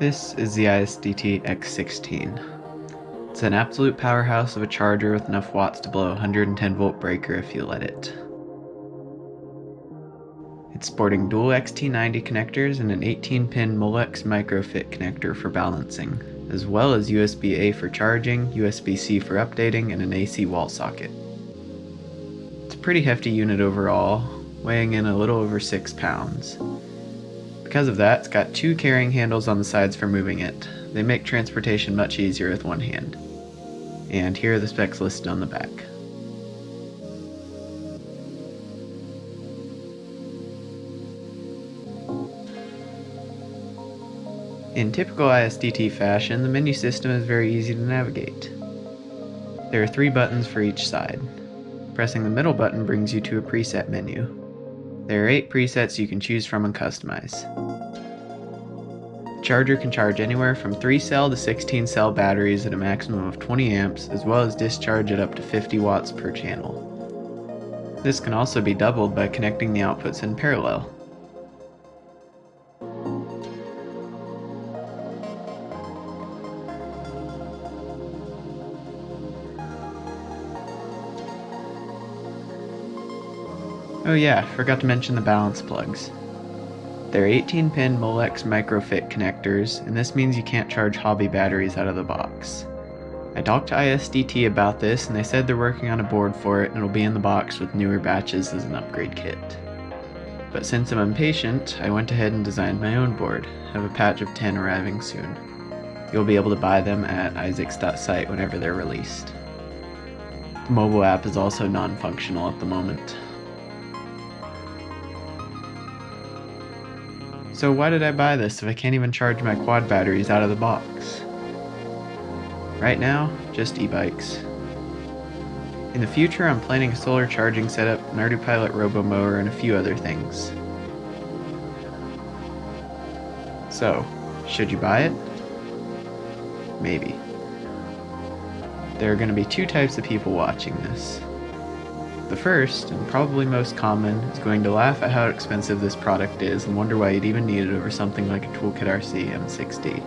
This is the ISDT X16. It's an absolute powerhouse of a charger with enough watts to blow a 110 volt breaker if you let it. It's sporting dual XT90 connectors and an 18 pin Molex microfit connector for balancing, as well as USB-A for charging, USB-C for updating, and an AC wall socket. It's a pretty hefty unit overall, weighing in a little over 6 pounds. Because of that, it's got two carrying handles on the sides for moving it. They make transportation much easier with one hand. And here are the specs listed on the back. In typical ISDT fashion, the menu system is very easy to navigate. There are three buttons for each side. Pressing the middle button brings you to a preset menu. There are 8 presets you can choose from and customize. The charger can charge anywhere from 3 cell to 16 cell batteries at a maximum of 20 amps as well as discharge at up to 50 watts per channel. This can also be doubled by connecting the outputs in parallel. Oh yeah, forgot to mention the balance plugs. They're 18 pin Molex microfit connectors, and this means you can't charge hobby batteries out of the box. I talked to ISDT about this and they said they're working on a board for it and it'll be in the box with newer batches as an upgrade kit. But since I'm impatient, I went ahead and designed my own board, I have a patch of 10 arriving soon. You'll be able to buy them at isaacs.site whenever they're released. The mobile app is also non-functional at the moment. So why did I buy this if I can't even charge my quad batteries out of the box? Right now, just e-bikes. In the future, I'm planning a solar charging setup, an ArduPilot Robo Mower, and a few other things. So, should you buy it? Maybe. There are going to be two types of people watching this. The first, and probably most common, is going to laugh at how expensive this product is and wonder why you'd even need it over something like a Toolkit RC M6D.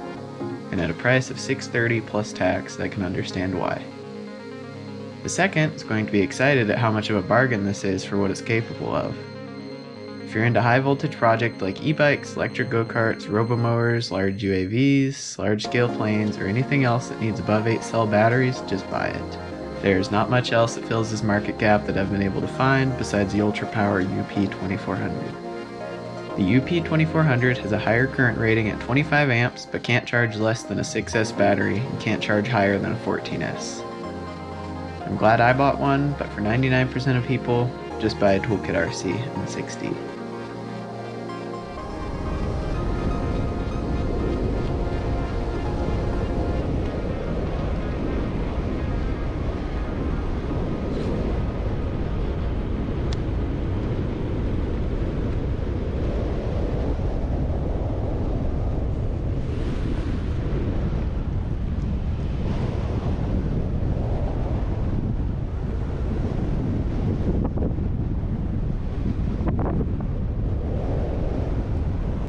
And at a price of 630 plus tax, I can understand why. The second is going to be excited at how much of a bargain this is for what it's capable of. If you're into high voltage projects like e-bikes, electric go-karts, robomowers, large UAVs, large scale planes, or anything else that needs above 8 cell batteries, just buy it. There's not much else that fills this market gap that I've been able to find besides the Ultra Power UP2400. The UP2400 has a higher current rating at 25 amps but can't charge less than a 6S battery and can't charge higher than a 14S. I'm glad I bought one, but for 99% of people, just buy a Toolkit RC M6D.